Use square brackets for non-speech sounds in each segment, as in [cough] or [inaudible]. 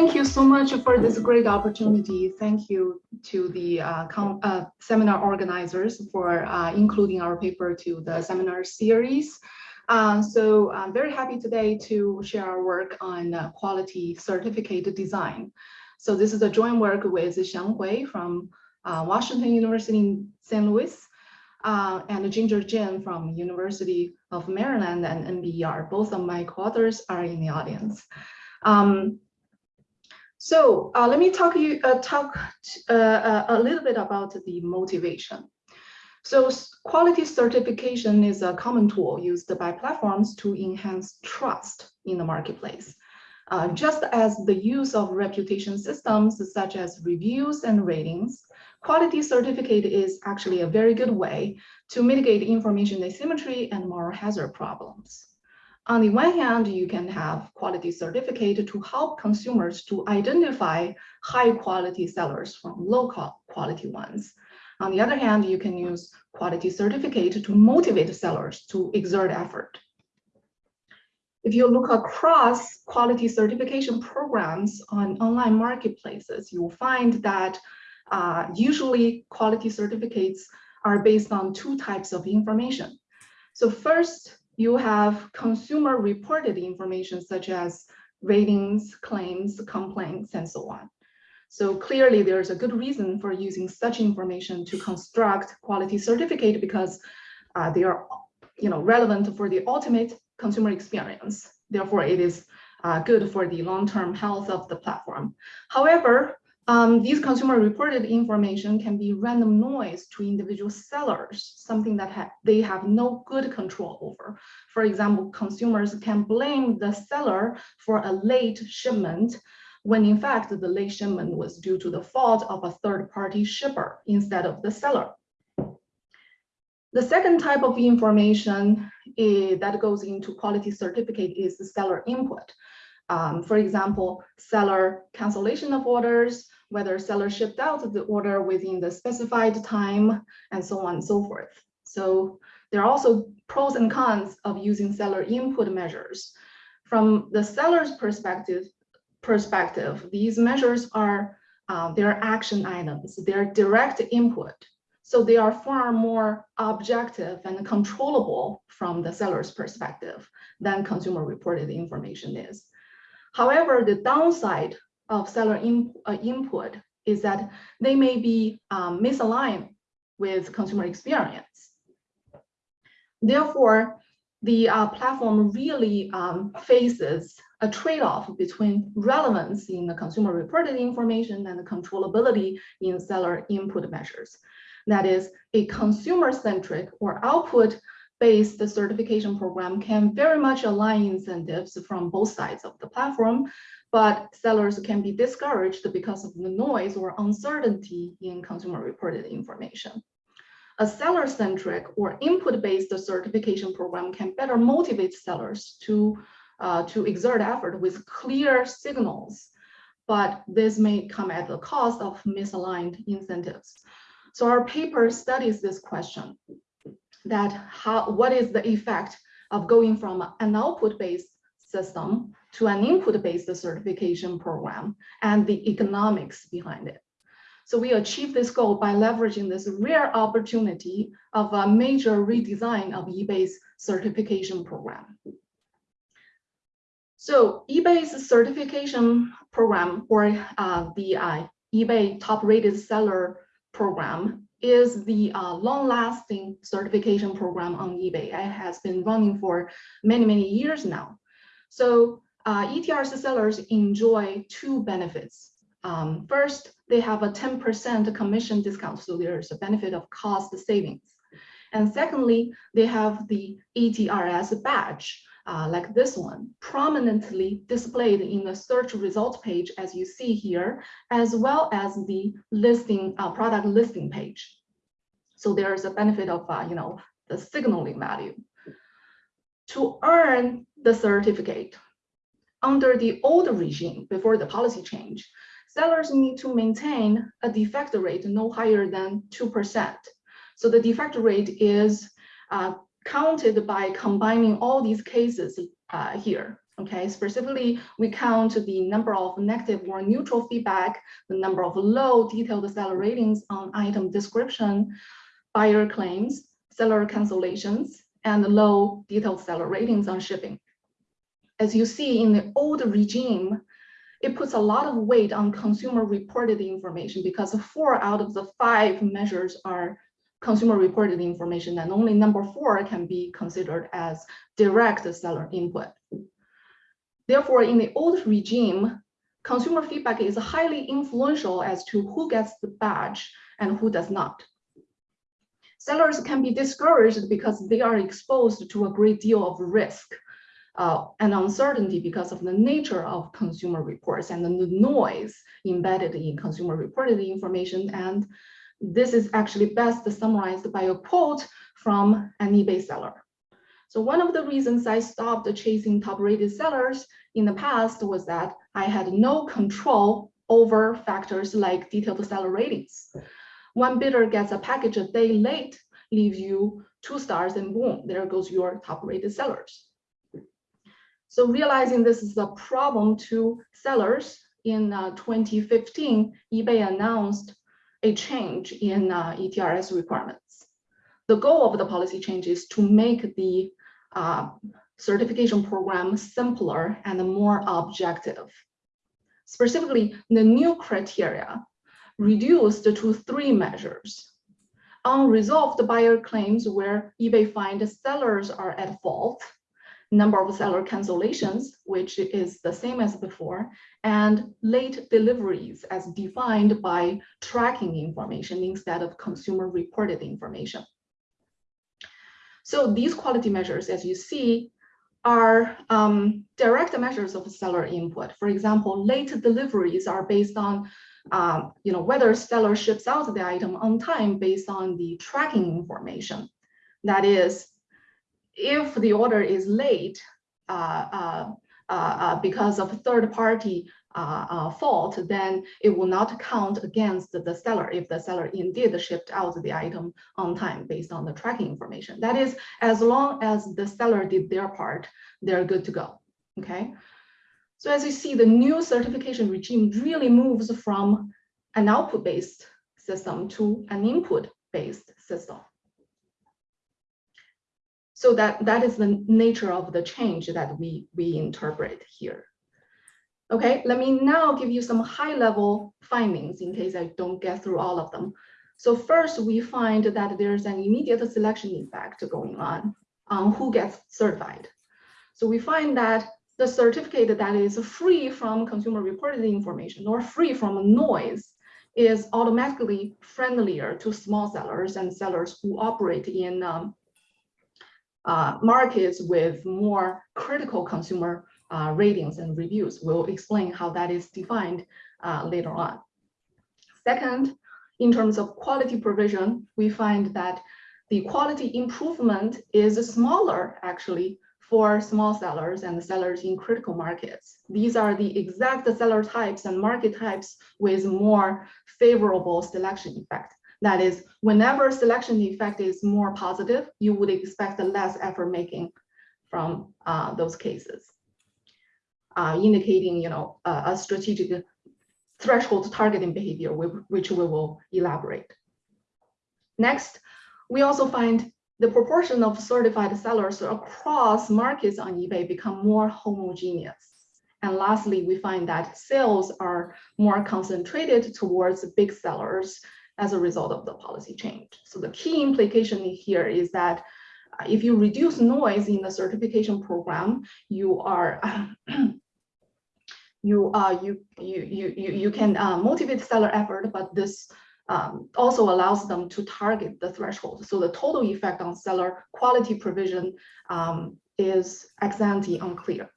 thank you so much for this great opportunity. Thank you to the uh, uh, seminar organizers for uh, including our paper to the seminar series. Uh, so I'm very happy today to share our work on uh, quality certificate design. So this is a joint work with Xiang Hui from uh, Washington University in St. Louis and Ginger Jin from University of Maryland and NBER. Both of my co-authors are in the audience. Um, so uh, let me talk you uh, talk uh, uh, a little bit about the motivation. So quality certification is a common tool used by platforms to enhance trust in the marketplace. Uh, just as the use of reputation systems such as reviews and ratings, quality certificate is actually a very good way to mitigate information asymmetry and moral hazard problems. On the one hand, you can have quality certificate to help consumers to identify high quality sellers from low quality ones. On the other hand, you can use quality certificate to motivate sellers to exert effort. If you look across quality certification programs on online marketplaces, you will find that uh, usually quality certificates are based on two types of information. So first, you have consumer reported information such as ratings, claims, complaints, and so on. So clearly there's a good reason for using such information to construct quality certificate because uh, they are you know, relevant for the ultimate consumer experience. Therefore, it is uh, good for the long-term health of the platform. However, um, these consumer reported information can be random noise to individual sellers, something that ha they have no good control over. For example, consumers can blame the seller for a late shipment when in fact the late shipment was due to the fault of a third-party shipper instead of the seller. The second type of information is, that goes into quality certificate is the seller input. Um, for example, seller cancellation of orders, whether seller shipped out the order within the specified time, and so on and so forth. So there are also pros and cons of using seller input measures. From the seller's perspective, perspective, these measures are uh, their action items, their direct input. So they are far more objective and controllable from the seller's perspective than consumer reported information is. However, the downside of seller in, uh, input is that they may be um, misaligned with consumer experience. Therefore, the uh, platform really um, faces a trade-off between relevance in the consumer reported information and the controllability in seller input measures. That is, a consumer-centric or output-based certification program can very much align incentives from both sides of the platform, but sellers can be discouraged because of the noise or uncertainty in consumer reported information. A seller-centric or input-based certification program can better motivate sellers to uh, to exert effort with clear signals, but this may come at the cost of misaligned incentives. So our paper studies this question, that how, what is the effect of going from an output-based system to an input-based certification program and the economics behind it. So we achieved this goal by leveraging this rare opportunity of a major redesign of eBay's certification program. So eBay's certification program or uh, the uh, eBay top rated seller program is the uh, long-lasting certification program on eBay. It has been running for many, many years now. So uh, sellers enjoy two benefits. Um, first, they have a 10% commission discount, so there's a benefit of cost savings. And secondly, they have the ETRS badge, uh, like this one, prominently displayed in the search result page, as you see here, as well as the listing uh, product listing page. So there is a benefit of, uh, you know, the signaling value. To earn the certificate, under the old regime, before the policy change, sellers need to maintain a defect rate no higher than 2%. So the defect rate is uh, counted by combining all these cases uh, here. Okay, specifically, we count the number of negative or neutral feedback, the number of low detailed seller ratings on item description, buyer claims, seller cancellations, and low detailed seller ratings on shipping. As you see in the old regime, it puts a lot of weight on consumer reported information because four out of the five measures are consumer reported information and only number four can be considered as direct seller input. Therefore, in the old regime, consumer feedback is highly influential as to who gets the badge and who does not. Sellers can be discouraged because they are exposed to a great deal of risk uh, and uncertainty because of the nature of consumer reports and the noise embedded in consumer reported information. And this is actually best summarized by a quote from an eBay seller. So one of the reasons I stopped chasing top rated sellers in the past was that I had no control over factors like detailed seller ratings. One bidder gets a package a day late, leaves you two stars and boom, there goes your top rated sellers. So realizing this is a problem to sellers in uh, 2015, eBay announced a change in uh, ETRS requirements. The goal of the policy change is to make the uh, certification program simpler and more objective. Specifically, the new criteria reduced to three measures. Unresolved buyer claims where eBay finds sellers are at fault, number of seller cancellations, which is the same as before, and late deliveries as defined by tracking information instead of consumer reported information. So these quality measures, as you see, are um, direct measures of seller input. For example, late deliveries are based on um, you know, whether seller ships out the item on time based on the tracking information. That is, if the order is late uh, uh, uh, because of third party fault, then it will not count against the seller if the seller indeed shipped out the item on time based on the tracking information. That is, as long as the seller did their part, they're good to go, okay? So as you see, the new certification regime really moves from an output-based system to an input-based system. So that, that is the nature of the change that we, we interpret here. Okay, let me now give you some high level findings in case I don't get through all of them. So first, we find that there's an immediate selection effect going on on who gets certified. So we find that the certificate that is free from consumer reported information or free from noise is automatically friendlier to small sellers and sellers who operate in um, uh, markets with more critical consumer uh, ratings and reviews. We'll explain how that is defined uh, later on. Second, in terms of quality provision, we find that the quality improvement is smaller actually for small sellers and sellers in critical markets. These are the exact seller types and market types with more favorable selection effect. That is, whenever selection effect is more positive, you would expect less effort making from uh, those cases, uh, indicating you know uh, a strategic threshold targeting behavior, which we will elaborate. Next, we also find the proportion of certified sellers across markets on eBay become more homogeneous. And lastly, we find that sales are more concentrated towards big sellers as a result of the policy change. So the key implication here is that uh, if you reduce noise in the certification program, you are [clears throat] you uh you you you you can uh, motivate seller effort, but this um, also allows them to target the threshold. So the total effect on seller quality provision um, is ex ante unclear.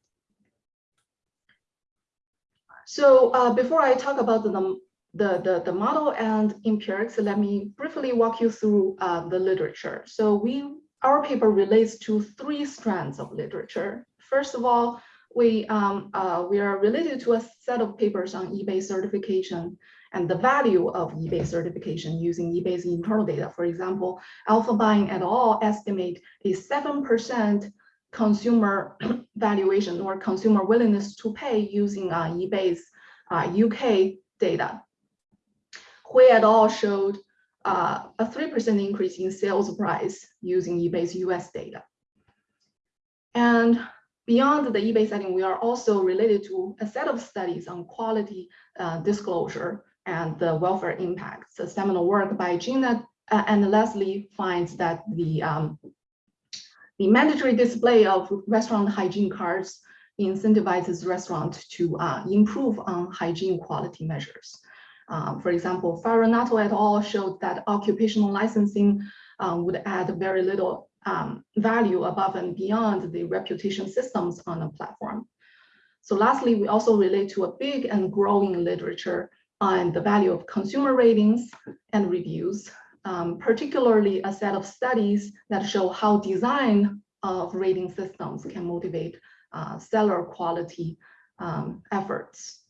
So uh, before I talk about the, the, the, the model and empirics, let me briefly walk you through uh, the literature. So we our paper relates to three strands of literature. First of all, we, um, uh, we are related to a set of papers on eBay certification and the value of eBay certification using eBay's internal data. For example, Elfenbein et al. estimate a 7% consumer [clears throat] valuation or consumer willingness to pay using uh, eBay's uh, UK data. Hui et al. showed uh, a 3% increase in sales price using eBay's US data. And beyond the eBay setting, we are also related to a set of studies on quality uh, disclosure and the welfare impacts. The seminal work by Gina uh, and Leslie finds that the, um, the mandatory display of restaurant hygiene cards incentivizes restaurants to uh, improve on hygiene quality measures. Um, for example, Farronato et al. showed that occupational licensing um, would add very little um, value above and beyond the reputation systems on the platform. So lastly, we also relate to a big and growing literature on the value of consumer ratings and reviews, um, particularly a set of studies that show how design of rating systems can motivate uh, seller quality um, efforts.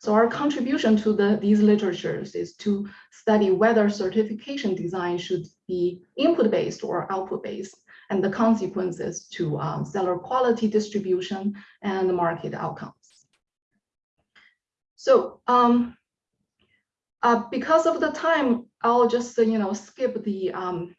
So our contribution to the, these literatures is to study whether certification design should be input-based or output-based and the consequences to um, seller quality distribution and market outcomes. So um, uh, because of the time, I'll just you know skip the, um,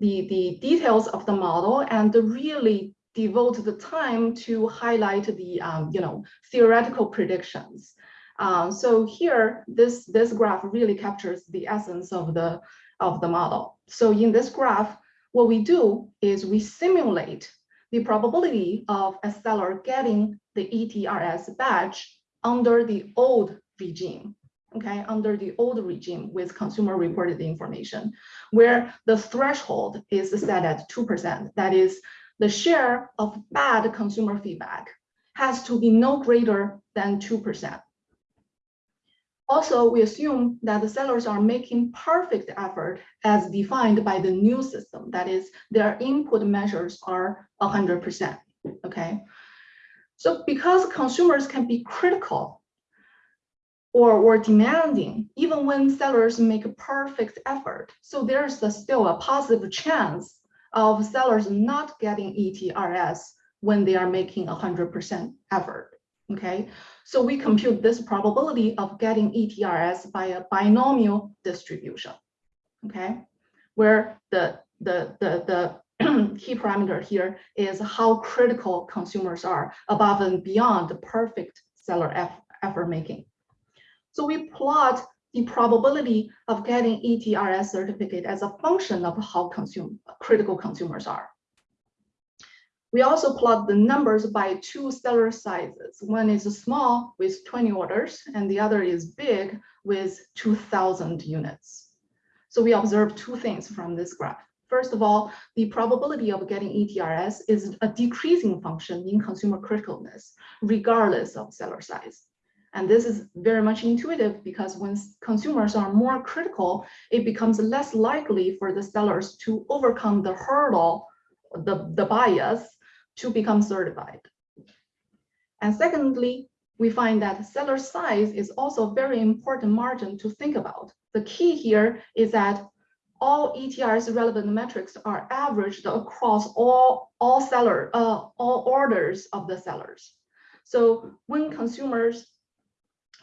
the, the details of the model and really devote the time to highlight the um, you know theoretical predictions. Um, so here, this, this graph really captures the essence of the, of the model. So in this graph, what we do is we simulate the probability of a seller getting the ETRS badge under the old regime, okay, under the old regime with consumer reported information, where the threshold is set at 2%. That is, the share of bad consumer feedback has to be no greater than 2%. Also, we assume that the sellers are making perfect effort as defined by the new system. That is, their input measures are 100%, okay? So because consumers can be critical or, or demanding, even when sellers make a perfect effort, so there's a, still a positive chance of sellers not getting ETRS when they are making 100% effort okay? So we compute this probability of getting ETRS by a binomial distribution, okay? Where the, the, the, the [clears throat] key parameter here is how critical consumers are above and beyond the perfect seller effort making. So we plot the probability of getting ETRS certificate as a function of how consume, critical consumers are. We also plot the numbers by two seller sizes. One is small with 20 orders, and the other is big with 2,000 units. So we observe two things from this graph. First of all, the probability of getting ETRS is a decreasing function in consumer criticalness, regardless of seller size. And this is very much intuitive because when consumers are more critical, it becomes less likely for the sellers to overcome the hurdle, the, the bias to become certified. And secondly, we find that seller size is also a very important margin to think about. The key here is that all ETRS relevant metrics are averaged across all, all seller, uh, all orders of the sellers. So when consumers,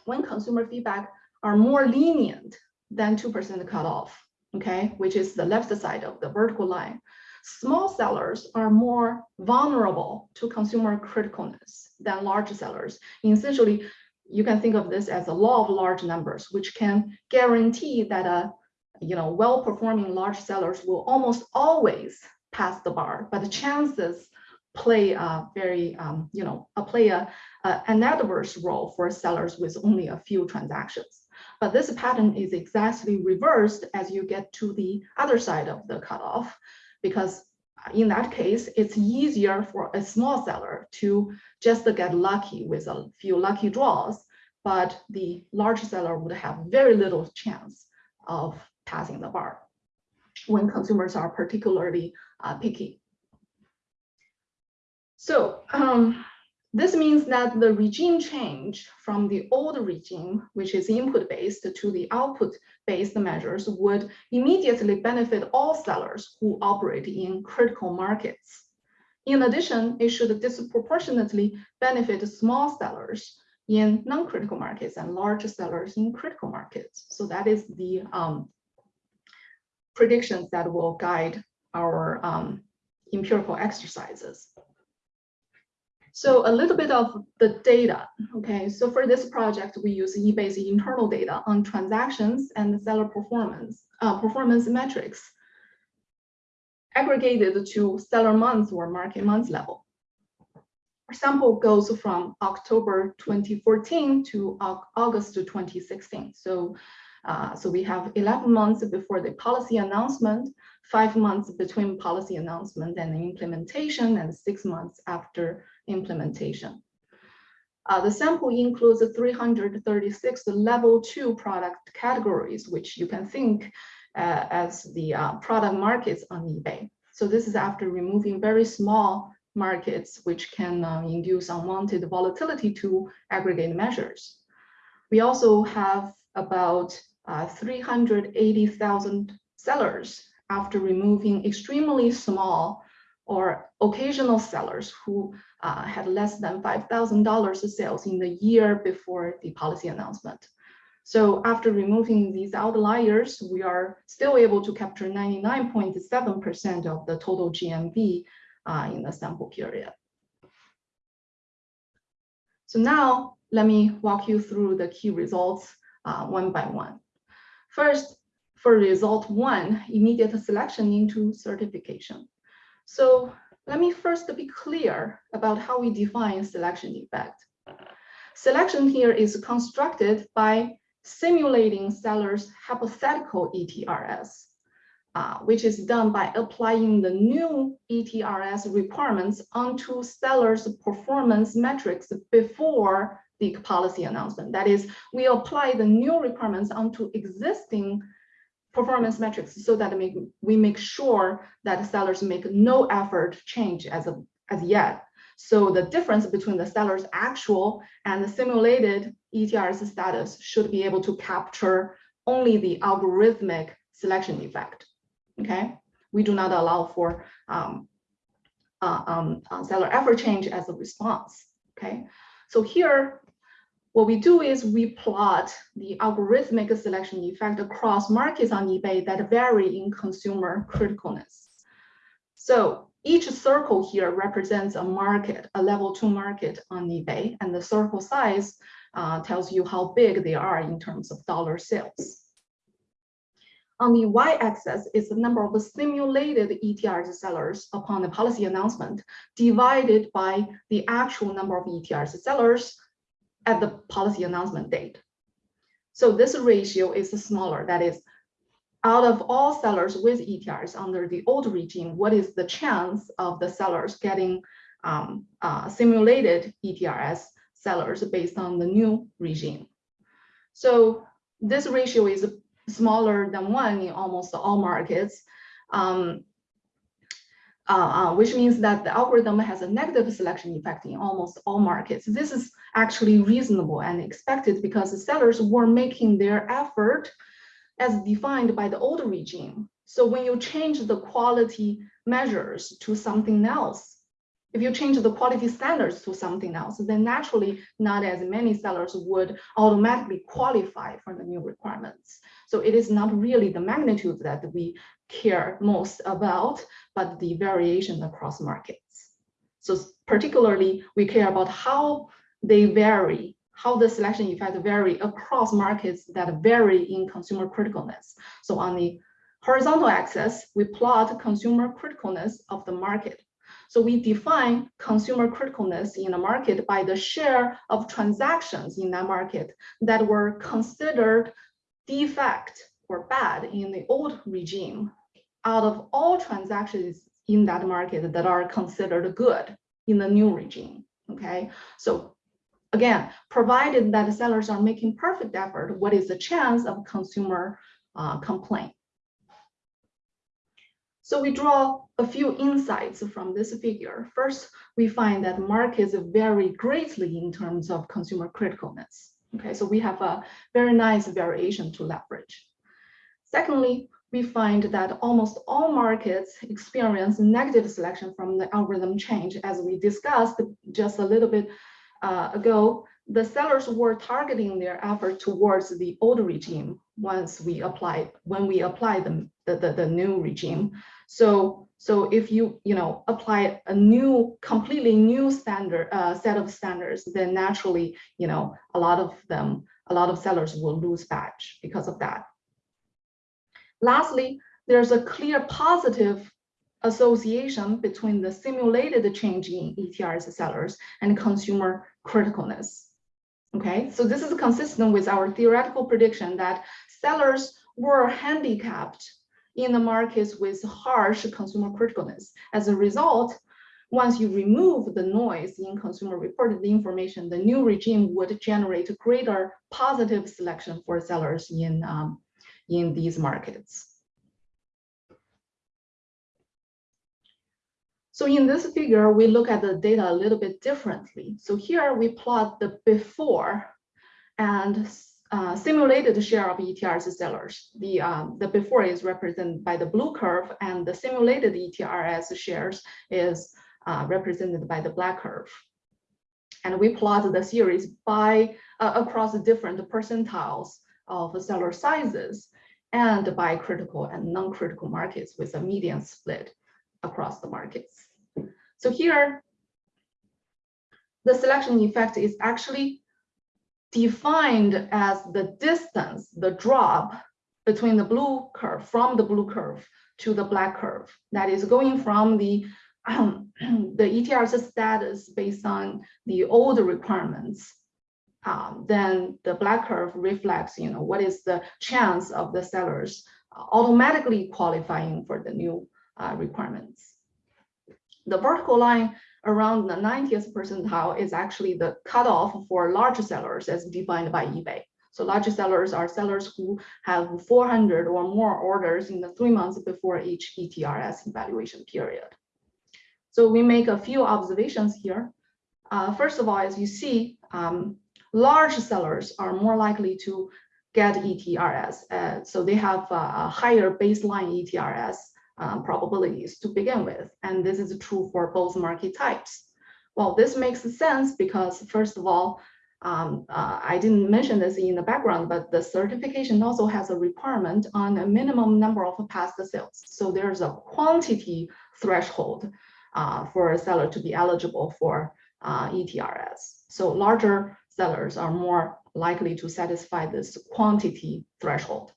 when consumer feedback are more lenient than 2% cutoff, okay, which is the left side of the vertical line, Small sellers are more vulnerable to consumer criticalness than large sellers. Essentially, you can think of this as a law of large numbers, which can guarantee that a you know well-performing large sellers will almost always pass the bar, but the chances play a very um, you know a play a, a, an adverse role for sellers with only a few transactions. But this pattern is exactly reversed as you get to the other side of the cutoff, because in that case, it's easier for a small seller to just get lucky with a few lucky draws, but the large seller would have very little chance of passing the bar when consumers are particularly uh, picky. So um, this means that the regime change from the old regime, which is input-based, to the output-based measures would immediately benefit all sellers who operate in critical markets. In addition, it should disproportionately benefit small sellers in non-critical markets and large sellers in critical markets. So that is the um, predictions that will guide our um, empirical exercises. So a little bit of the data, okay? So for this project, we use eBay's internal data on transactions and seller performance, uh, performance metrics aggregated to seller months or market months level. Our sample goes from October 2014 to August 2016. So, uh, so we have 11 months before the policy announcement, five months between policy announcement and implementation, and six months after implementation. Uh, the sample includes 336 level two product categories, which you can think uh, as the uh, product markets on eBay. So this is after removing very small markets, which can uh, induce unwanted volatility to aggregate measures. We also have about uh, 380,000 sellers after removing extremely small or occasional sellers who uh, had less than $5,000 of sales in the year before the policy announcement. So after removing these outliers, we are still able to capture 99.7% of the total GMV uh, in the sample period. So now let me walk you through the key results uh, one by one. First, for result one, immediate selection into certification. So let me first be clear about how we define selection effect. Selection here is constructed by simulating seller's hypothetical ETRS, uh, which is done by applying the new ETRS requirements onto seller's performance metrics before the policy announcement. That is, we apply the new requirements onto existing performance metrics so that make, we make sure that sellers make no effort change as, a, as yet. So the difference between the seller's actual and the simulated ETRS status should be able to capture only the algorithmic selection effect. Okay, we do not allow for um, uh, um, uh, seller effort change as a response. Okay, so here what we do is we plot the algorithmic selection effect across markets on eBay that vary in consumer criticalness. So each circle here represents a market, a level two market on eBay, and the circle size uh, tells you how big they are in terms of dollar sales. On the y-axis is the number of the simulated ETRS sellers upon the policy announcement divided by the actual number of ETRS sellers at the policy announcement date. So this ratio is smaller. That is, out of all sellers with ETRS under the old regime, what is the chance of the sellers getting um, uh, simulated ETRS sellers based on the new regime? So this ratio is smaller than one in almost all markets. Um, uh, uh, which means that the algorithm has a negative selection effect in almost all markets. This is actually reasonable and expected because the sellers were making their effort as defined by the old regime. So when you change the quality measures to something else, if you change the quality standards to something else, then naturally not as many sellers would automatically qualify for the new requirements. So it is not really the magnitude that we care most about, but the variation across markets. So particularly, we care about how they vary, how the selection effect vary across markets that vary in consumer criticalness. So on the horizontal axis, we plot consumer criticalness of the market. So we define consumer criticalness in a market by the share of transactions in that market that were considered defect or bad in the old regime out of all transactions in that market that are considered good in the new regime. Okay, so again, provided that sellers are making perfect effort, what is the chance of consumer uh, complaint? So we draw a few insights from this figure. First, we find that markets vary greatly in terms of consumer criticalness. Okay, so we have a very nice variation to leverage. Secondly, we find that almost all markets experience negative selection from the algorithm change. As we discussed just a little bit uh, ago, the sellers were targeting their effort towards the old regime once we apply when we apply the, the, the, the new regime. So so if you you know apply a new completely new standard uh, set of standards, then naturally you know a lot of them a lot of sellers will lose batch because of that. Lastly, there's a clear positive association between the simulated change in ETRS sellers and consumer criticalness. Okay, so this is consistent with our theoretical prediction that sellers were handicapped in the markets with harsh consumer criticalness. As a result, once you remove the noise in consumer reported information, the new regime would generate greater positive selection for sellers in, um, in these markets. So in this figure, we look at the data a little bit differently. So here we plot the before and uh, simulated share of ETRS sellers. The, uh, the before is represented by the blue curve and the simulated ETRS shares is uh, represented by the black curve. And we plot the series by uh, across the different percentiles of seller sizes and by critical and non-critical markets with a median split across the markets. So here, the selection effect is actually defined as the distance, the drop between the blue curve, from the blue curve to the black curve. That is going from the, um, [clears throat] the ETRS status based on the old requirements. Um, then the black curve reflects, you know, what is the chance of the sellers automatically qualifying for the new uh, requirements. The vertical line around the 90th percentile is actually the cutoff for large sellers as defined by eBay. So large sellers are sellers who have 400 or more orders in the three months before each ETRS evaluation period. So we make a few observations here. Uh, first of all, as you see, um, large sellers are more likely to get ETRS. Uh, so they have a higher baseline ETRS um, probabilities to begin with. And this is true for both market types. Well, this makes sense because first of all, um, uh, I didn't mention this in the background, but the certification also has a requirement on a minimum number of past sales. So there's a quantity threshold uh, for a seller to be eligible for uh, ETRS. So larger sellers are more likely to satisfy this quantity threshold.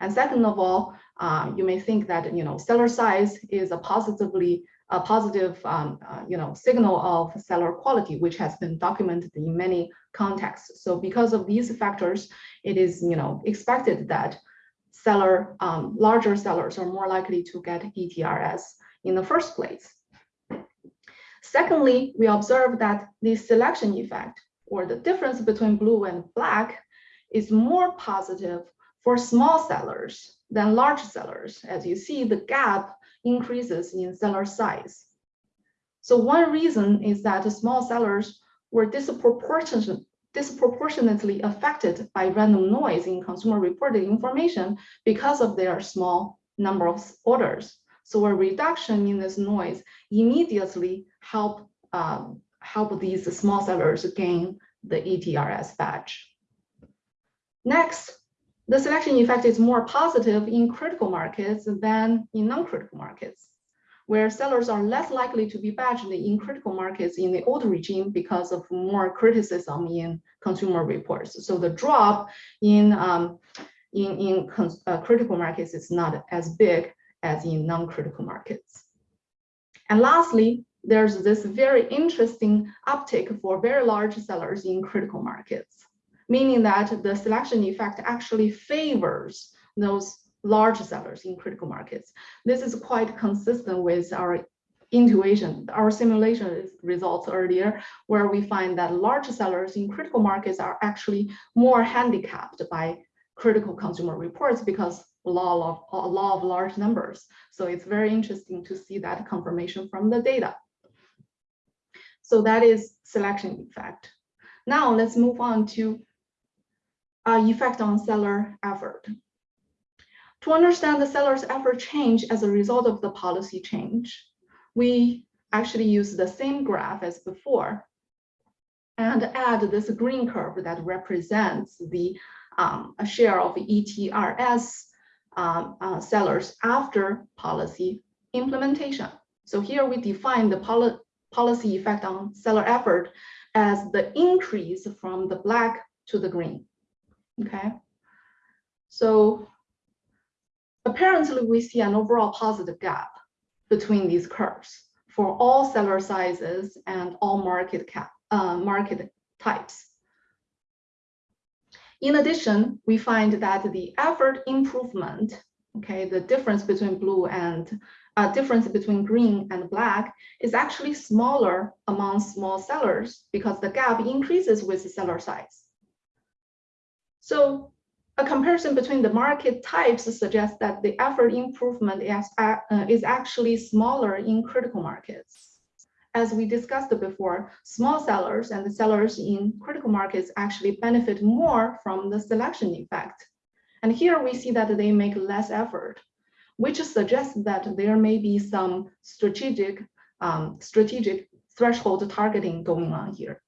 And second of all, um, you may think that you know seller size is a positively a positive um, uh, you know signal of seller quality, which has been documented in many contexts. So because of these factors, it is you know expected that seller um, larger sellers are more likely to get ETRS in the first place. Secondly, we observe that the selection effect or the difference between blue and black is more positive for small sellers than large sellers. As you see, the gap increases in seller size. So one reason is that small sellers were disproportionate, disproportionately affected by random noise in consumer reported information because of their small number of orders. So a reduction in this noise immediately help um, help these small sellers gain the ETRS badge. Next, the selection effect is more positive in critical markets than in non-critical markets, where sellers are less likely to be badged in critical markets in the old regime because of more criticism in consumer reports. So the drop in, um, in, in uh, critical markets is not as big as in non-critical markets. And lastly, there's this very interesting uptick for very large sellers in critical markets meaning that the selection effect actually favors those large sellers in critical markets. This is quite consistent with our intuition, our simulation results earlier, where we find that large sellers in critical markets are actually more handicapped by critical consumer reports because law of, law of large numbers. So it's very interesting to see that confirmation from the data. So that is selection effect. Now let's move on to uh, effect on seller effort. To understand the seller's effort change as a result of the policy change, we actually use the same graph as before and add this green curve that represents the um, share of ETRS um, uh, sellers after policy implementation. So here we define the policy effect on seller effort as the increase from the black to the green. Okay. So apparently we see an overall positive gap between these curves for all seller sizes and all market cap uh, market types. In addition, we find that the effort improvement, okay, the difference between blue and uh, difference between green and black is actually smaller among small sellers because the gap increases with the seller size. So a comparison between the market types suggests that the effort improvement is, uh, is actually smaller in critical markets. As we discussed before, small sellers and the sellers in critical markets actually benefit more from the selection effect. And here we see that they make less effort, which suggests that there may be some strategic, um, strategic threshold targeting going on here.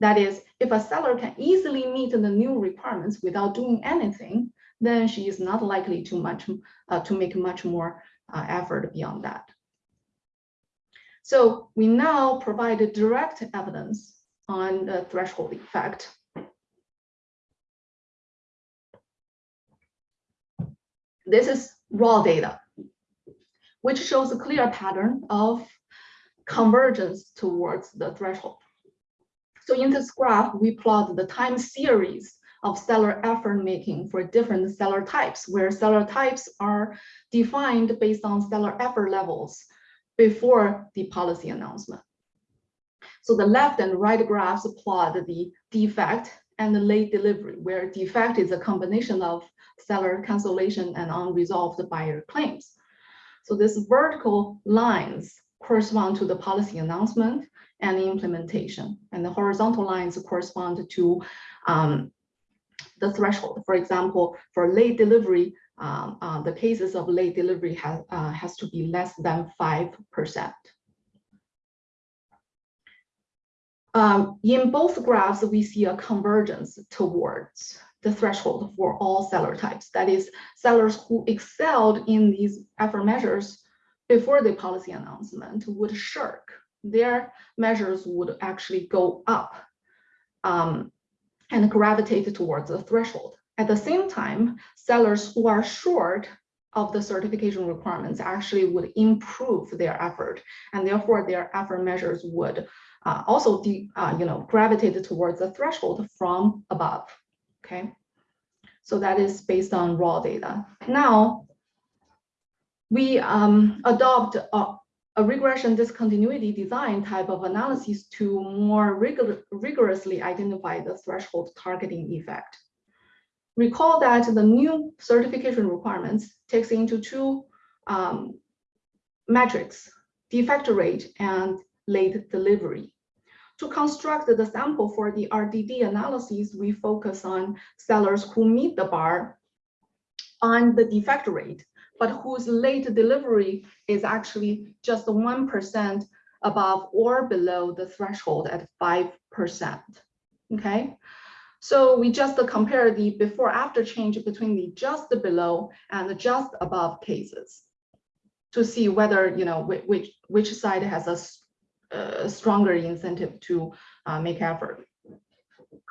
That is, if a seller can easily meet the new requirements without doing anything, then she is not likely to much uh, to make much more uh, effort beyond that. So we now provide direct evidence on the threshold effect. This is raw data, which shows a clear pattern of convergence towards the threshold. So in this graph, we plot the time series of seller effort making for different seller types, where seller types are defined based on seller effort levels before the policy announcement. So the left and right graphs plot the defect and the late delivery, where defect is a combination of seller cancellation and unresolved buyer claims. So these vertical lines correspond to the policy announcement, and implementation. And the horizontal lines correspond to um, the threshold. For example, for late delivery, um, uh, the cases of late delivery has, uh, has to be less than 5%. Um, in both graphs, we see a convergence towards the threshold for all seller types. That is, sellers who excelled in these effort measures before the policy announcement would shirk their measures would actually go up um, and gravitate towards the threshold. At the same time, sellers who are short of the certification requirements actually would improve their effort, and therefore their effort measures would uh, also uh, you know, gravitate towards the threshold from above. Okay, so that is based on raw data. Now, we um, adopt a a regression discontinuity design type of analysis to more rigor rigorously identify the threshold targeting effect. Recall that the new certification requirements takes into two um, metrics, defect rate and late delivery. To construct the sample for the RDD analysis, we focus on sellers who meet the bar on the defect rate but whose late delivery is actually just 1% above or below the threshold at 5%. Okay, so we just compare the before after change between the just below and the just above cases to see whether, you know, which, which side has a, a stronger incentive to uh, make effort.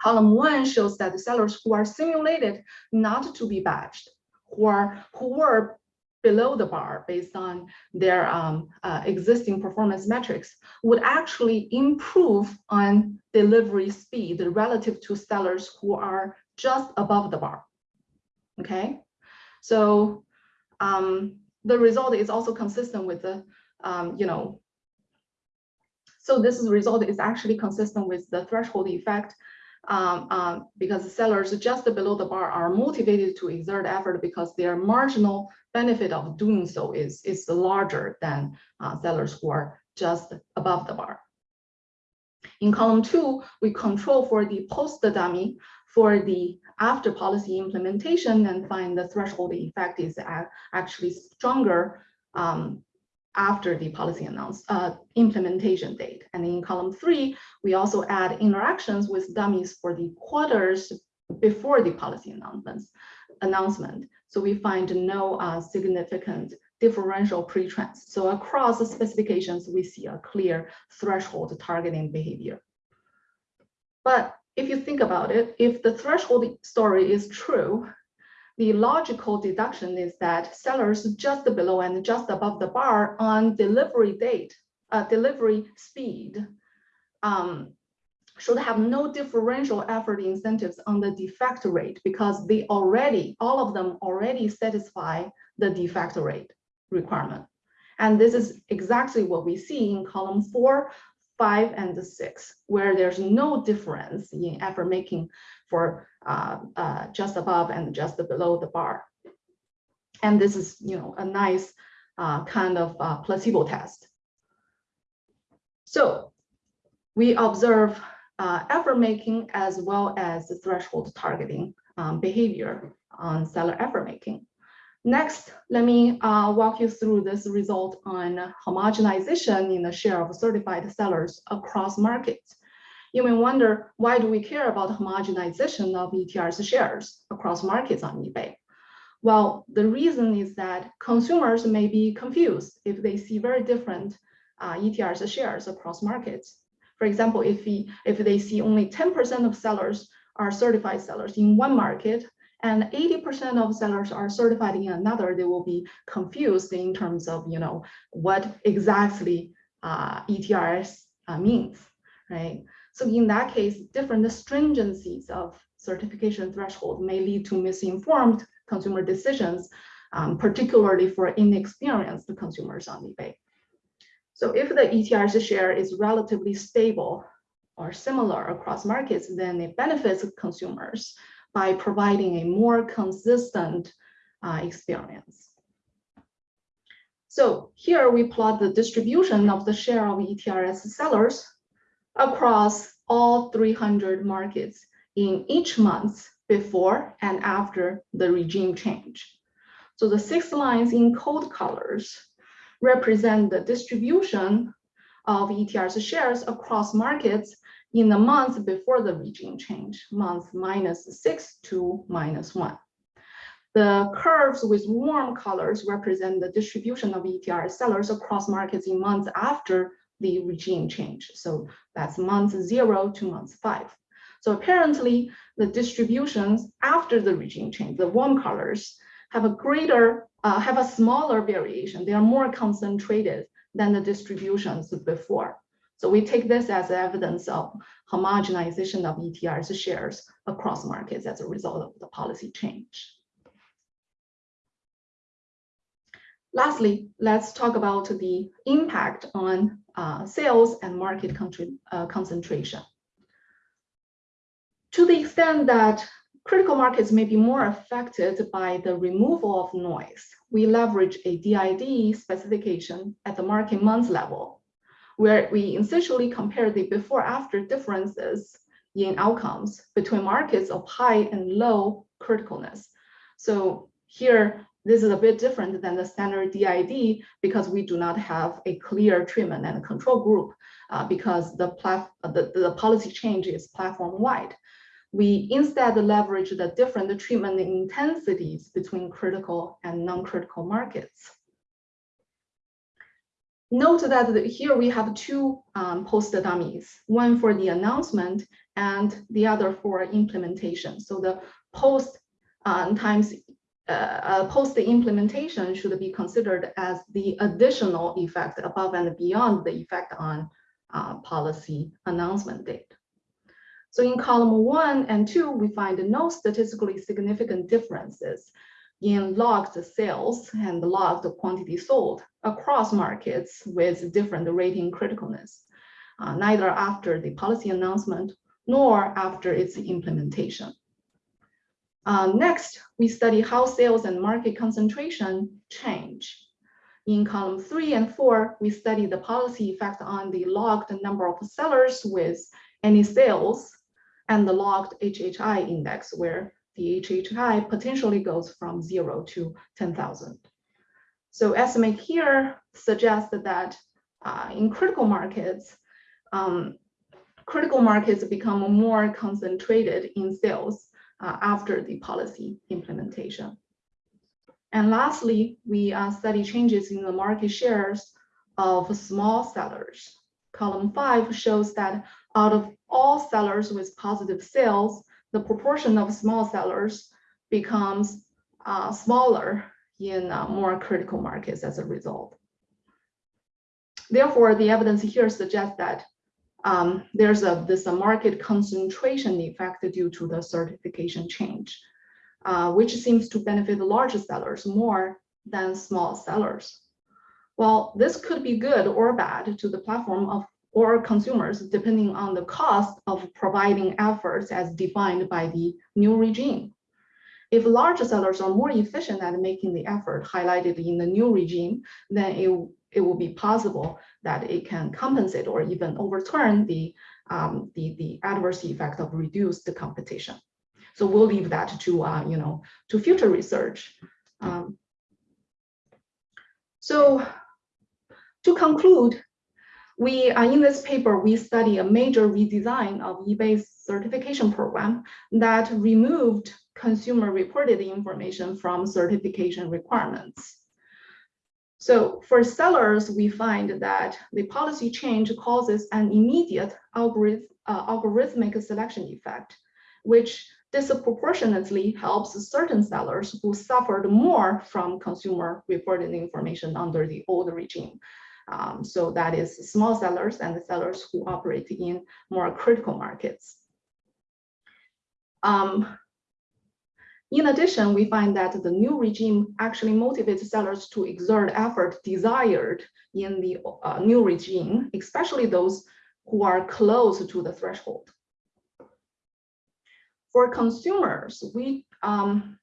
Column one shows that the sellers who are simulated not to be badged, who are who were below the bar based on their um, uh, existing performance metrics would actually improve on delivery speed relative to sellers who are just above the bar. Okay, so um, the result is also consistent with the, um, you know, so this result is actually consistent with the threshold effect um, um, because sellers just below the bar are motivated to exert effort because their marginal benefit of doing so is, is larger than uh, sellers who are just above the bar. In column two, we control for the post-dummy for the after policy implementation and find the threshold effect is actually stronger um, after the policy announce uh, implementation date. And in column three, we also add interactions with dummies for the quarters before the policy announcements announcement. So we find no uh, significant differential pre-trends. So across the specifications, we see a clear threshold targeting behavior. But if you think about it, if the threshold story is true, the logical deduction is that sellers just below and just above the bar on delivery date, uh, delivery speed, um, should have no differential effort incentives on the defect rate because they already, all of them already satisfy the defect rate requirement. And this is exactly what we see in column four, five, and six, where there's no difference in effort making for just above and just below the bar. And this is, you know, a nice uh, kind of uh, placebo test. So we observe uh, effort making as well as the threshold targeting um, behavior on seller effort making. Next, let me uh, walk you through this result on homogenization in the share of certified sellers across markets. You may wonder, why do we care about homogenization of ETRS shares across markets on eBay? Well, the reason is that consumers may be confused if they see very different uh, ETRS shares across markets. For example, if, if they see only 10% of sellers are certified sellers in one market and 80% of sellers are certified in another, they will be confused in terms of, you know, what exactly uh, ETRS uh, means, right? So in that case, different stringencies of certification threshold may lead to misinformed consumer decisions, um, particularly for inexperienced consumers on eBay. So if the ETRS share is relatively stable or similar across markets, then it benefits consumers by providing a more consistent uh, experience. So here we plot the distribution of the share of ETRS sellers across all 300 markets in each month before and after the regime change. So the six lines in cold colors represent the distribution of ETRS shares across markets in the month before the regime change, month minus six to minus one. The curves with warm colors represent the distribution of ETR sellers across markets in months after the regime change. So that's month zero to month five. So apparently the distributions after the regime change, the warm colors, have a greater uh, have a smaller variation. They are more concentrated than the distributions before. So we take this as evidence of homogenization of ETRS shares across markets as a result of the policy change. Lastly, let's talk about the impact on uh, sales and market uh, concentration. To the extent that Critical markets may be more affected by the removal of noise. We leverage a DID specification at the market month level, where we essentially compare the before-after differences in outcomes between markets of high and low criticalness. So here, this is a bit different than the standard DID because we do not have a clear treatment and control group uh, because the, the, the policy change is platform-wide we instead leverage the different treatment intensities between critical and non-critical markets. Note that here we have two um, post dummies, one for the announcement and the other for implementation. So the post um, times uh, uh, post implementation should be considered as the additional effect above and beyond the effect on uh, policy announcement date. So in column one and two, we find no statistically significant differences in logged sales and logged quantity sold across markets with different rating criticalness, uh, neither after the policy announcement nor after its implementation. Uh, next, we study how sales and market concentration change. In column three and four, we study the policy effect on the logged number of sellers with any sales and the logged HHI index where the HHI potentially goes from zero to 10,000. So estimate here suggests that uh, in critical markets, um, critical markets become more concentrated in sales uh, after the policy implementation. And lastly, we uh, study changes in the market shares of small sellers. Column five shows that out of all sellers with positive sales, the proportion of small sellers becomes uh, smaller in uh, more critical markets as a result. Therefore, the evidence here suggests that um, there's a this a market concentration effect due to the certification change, uh, which seems to benefit the larger sellers more than small sellers. Well, this could be good or bad to the platform of or consumers, depending on the cost of providing efforts as defined by the new regime. If large sellers are more efficient at making the effort highlighted in the new regime, then it, it will be possible that it can compensate or even overturn the, um, the, the adverse effect of reduced competition. So we'll leave that to, uh, you know, to future research. Um, so to conclude, we uh, in this paper, we study a major redesign of eBay's certification program that removed consumer reported information from certification requirements. So for sellers, we find that the policy change causes an immediate uh, algorithmic selection effect, which disproportionately helps certain sellers who suffered more from consumer reported information under the old regime. Um, so that is small sellers and the sellers who operate in more critical markets. Um, in addition, we find that the new regime actually motivates sellers to exert effort desired in the uh, new regime, especially those who are close to the threshold. For consumers, we um,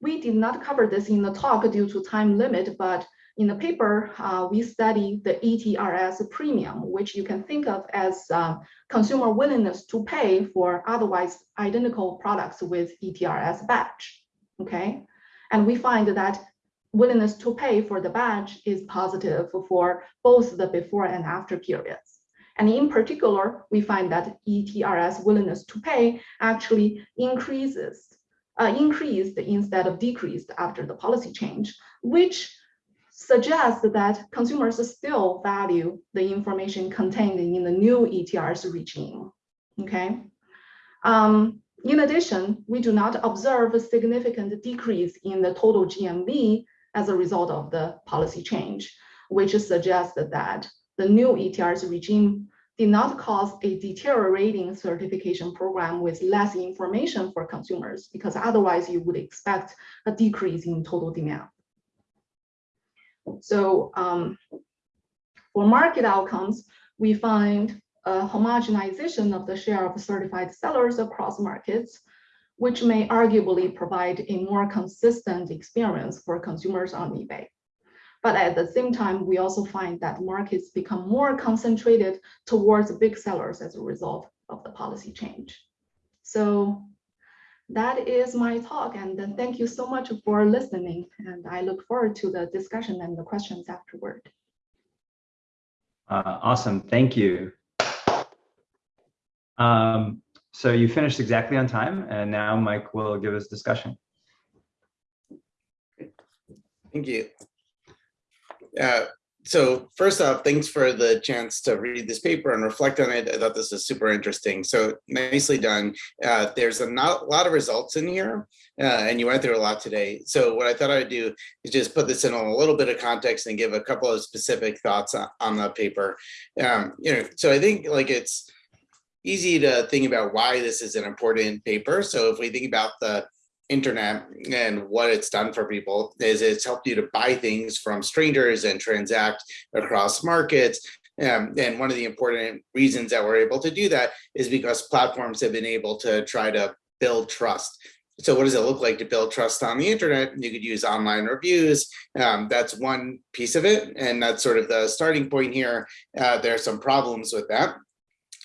we did not cover this in the talk due to time limit, but in the paper, uh, we study the ETRS premium, which you can think of as uh, consumer willingness to pay for otherwise identical products with ETRS badge, okay? And we find that willingness to pay for the badge is positive for both the before and after periods. And in particular, we find that ETRS willingness to pay actually increases, uh, increased instead of decreased after the policy change, which suggests that consumers still value the information contained in the new ETRS regime, okay? Um, in addition, we do not observe a significant decrease in the total GMV as a result of the policy change, which suggests that the new ETRS regime did not cause a deteriorating certification program with less information for consumers, because otherwise you would expect a decrease in total demand. So um, for market outcomes, we find a homogenization of the share of certified sellers across markets, which may arguably provide a more consistent experience for consumers on eBay. But at the same time, we also find that markets become more concentrated towards big sellers as a result of the policy change. So that is my talk and then thank you so much for listening and I look forward to the discussion and the questions afterward. Uh, awesome, thank you. Um, so you finished exactly on time and now Mike will give us discussion. Thank you. Uh, so first off, thanks for the chance to read this paper and reflect on it. I thought this was super interesting. So nicely done. Uh, there's a not, lot of results in here uh, and you went through a lot today. So what I thought I'd do is just put this in a little bit of context and give a couple of specific thoughts on, on the paper. Um, you know, so I think like it's easy to think about why this is an important paper. So if we think about the internet and what it's done for people is it's helped you to buy things from strangers and transact across markets. Um, and one of the important reasons that we're able to do that is because platforms have been able to try to build trust so what does it look like to build trust on the internet? You could use online reviews. Um, that's one piece of it. And that's sort of the starting point here. Uh, there are some problems with that.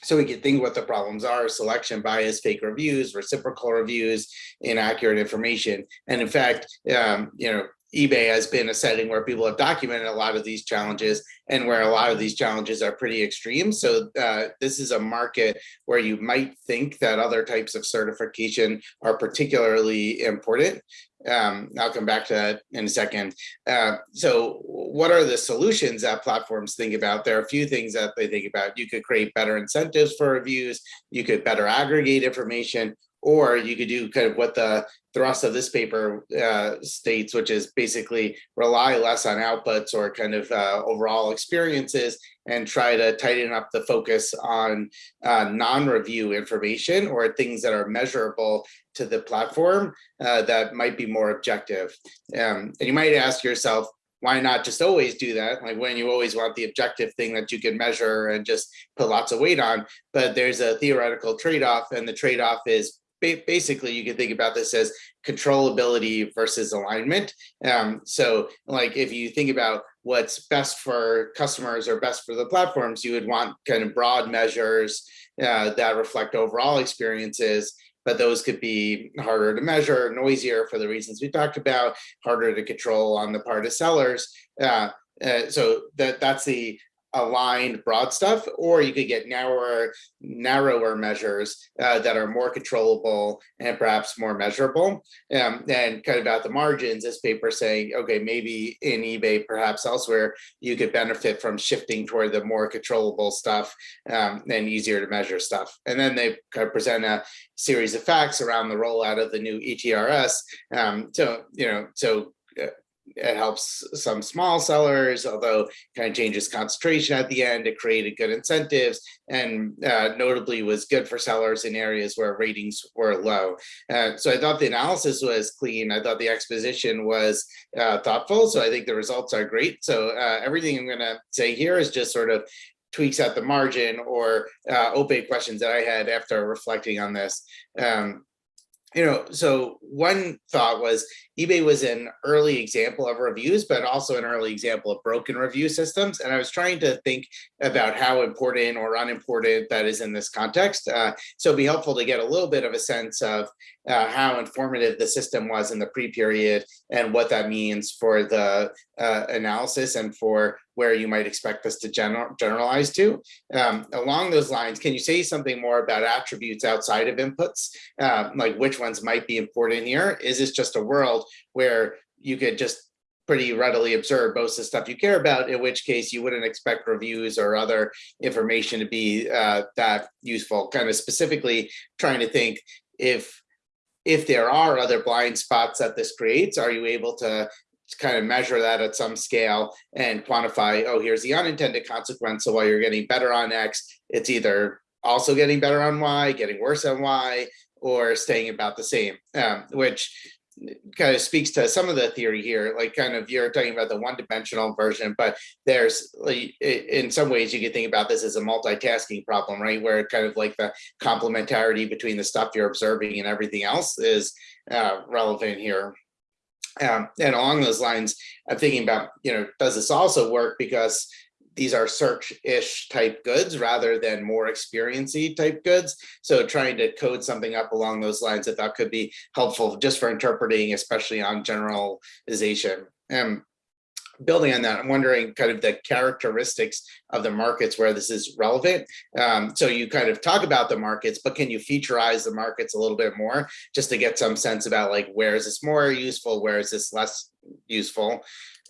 So we can think what the problems are, selection bias, fake reviews, reciprocal reviews, inaccurate information. And in fact, um, you know, eBay has been a setting where people have documented a lot of these challenges and where a lot of these challenges are pretty extreme. So uh, this is a market where you might think that other types of certification are particularly important. Um, I'll come back to that in a second. Uh, so what are the solutions that platforms think about? There are a few things that they think about. You could create better incentives for reviews. You could better aggregate information or you could do kind of what the thrust of this paper uh, states, which is basically rely less on outputs or kind of uh, overall experiences and try to tighten up the focus on uh, non-review information or things that are measurable to the platform uh, that might be more objective. Um, and you might ask yourself, why not just always do that? Like when you always want the objective thing that you can measure and just put lots of weight on, but there's a theoretical trade-off and the trade-off is basically you can think about this as controllability versus alignment. Um, so like if you think about what's best for customers or best for the platforms, you would want kind of broad measures uh, that reflect overall experiences but those could be harder to measure, noisier for the reasons we talked about, harder to control on the part of sellers. Uh, uh, so that that's the aligned broad stuff, or you could get narrower, narrower measures uh, that are more controllable and perhaps more measurable. Um, and kind of at the margins, this paper saying, okay, maybe in eBay, perhaps elsewhere, you could benefit from shifting toward the more controllable stuff um, and easier to measure stuff. And then they kind of present a series of facts around the rollout of the new ETRS. Um, so, you know, so it helps some small sellers, although kind of changes concentration at the end. It created good incentives and uh, notably was good for sellers in areas where ratings were low. Uh, so I thought the analysis was clean. I thought the exposition was uh, thoughtful. So I think the results are great. So uh, everything I'm going to say here is just sort of tweaks at the margin or uh, opaque questions that I had after reflecting on this. Um, you know, so one thought was eBay was an early example of reviews, but also an early example of broken review systems. And I was trying to think about how important or unimportant that is in this context. Uh, so it'd be helpful to get a little bit of a sense of uh, how informative the system was in the pre-period and what that means for the uh, analysis and for where you might expect this to general, generalize to. Um, along those lines, can you say something more about attributes outside of inputs? Uh, like which ones might be important here? Is this just a world where you could just pretty readily observe most of the stuff you care about, in which case you wouldn't expect reviews or other information to be uh, that useful. Kind of specifically trying to think if if there are other blind spots that this creates, are you able to kind of measure that at some scale and quantify, oh, here's the unintended consequence. So while you're getting better on X, it's either also getting better on Y, getting worse on Y, or staying about the same, um, which kind of speaks to some of the theory here, like kind of you're talking about the one-dimensional version, but there's like, in some ways you can think about this as a multitasking problem, right? Where kind of like the complementarity between the stuff you're observing and everything else is uh, relevant here. Um, and along those lines, I'm thinking about, you know, does this also work because these are search-ish type goods rather than more experiency type goods. So trying to code something up along those lines I thought could be helpful just for interpreting, especially on generalization. And building on that, I'm wondering kind of the characteristics of the markets where this is relevant. Um, so you kind of talk about the markets, but can you featureize the markets a little bit more just to get some sense about like, where is this more useful? Where is this less useful?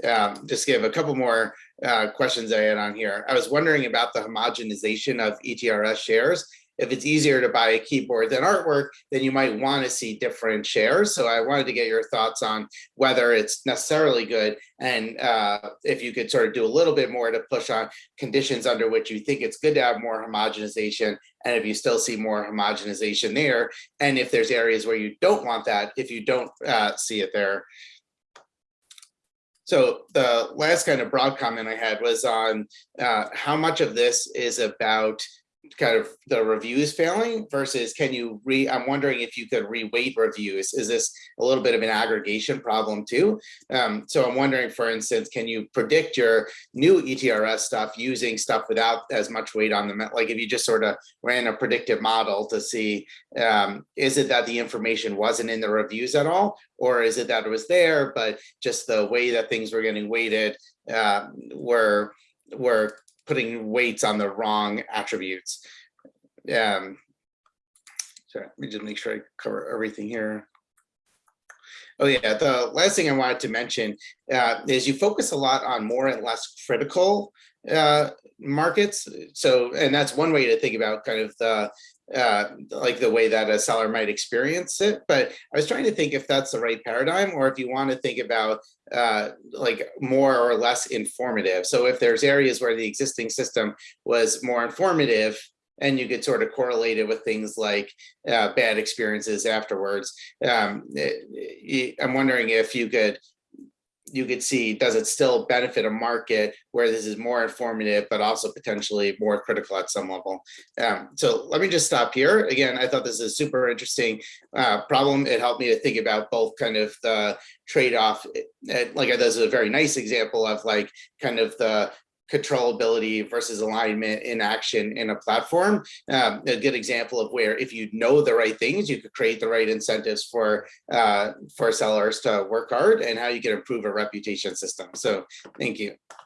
Um, just give a couple more uh, questions I had on here. I was wondering about the homogenization of ETRS shares. If it's easier to buy a keyboard than artwork, then you might want to see different shares. So I wanted to get your thoughts on whether it's necessarily good and uh, if you could sort of do a little bit more to push on conditions under which you think it's good to have more homogenization and if you still see more homogenization there and if there's areas where you don't want that if you don't uh, see it there so the last kind of broad comment I had was on uh, how much of this is about kind of the reviews failing versus can you re, I'm wondering if you could reweight reviews. Is this a little bit of an aggregation problem too? Um, so I'm wondering, for instance, can you predict your new ETRS stuff using stuff without as much weight on them? Like if you just sort of ran a predictive model to see, um, is it that the information wasn't in the reviews at all? Or is it that it was there, but just the way that things were getting weighted uh, were, were putting weights on the wrong attributes? Um, sorry, let me just make sure I cover everything here. Oh yeah, the last thing I wanted to mention uh, is you focus a lot on more and less critical uh, markets. So, and that's one way to think about kind of the uh, like the way that a seller might experience it. But I was trying to think if that's the right paradigm or if you want to think about uh, like more or less informative. So if there's areas where the existing system was more informative, and you could sort of correlate it with things like uh, bad experiences afterwards. Um, it- it- I'm wondering if you could you could see, does it still benefit a market where this is more informative, but also potentially more critical at some level? Um, so let me just stop here. Again, I thought this is a super interesting uh, problem. It helped me to think about both kind of the trade-off. eh, Like this is a very nice example of like kind of the controllability versus alignment in action in a platform. Um, a good example of where if you know the right things, you could create the right incentives for uh, for sellers to work hard and how you can improve a reputation system. So thank you.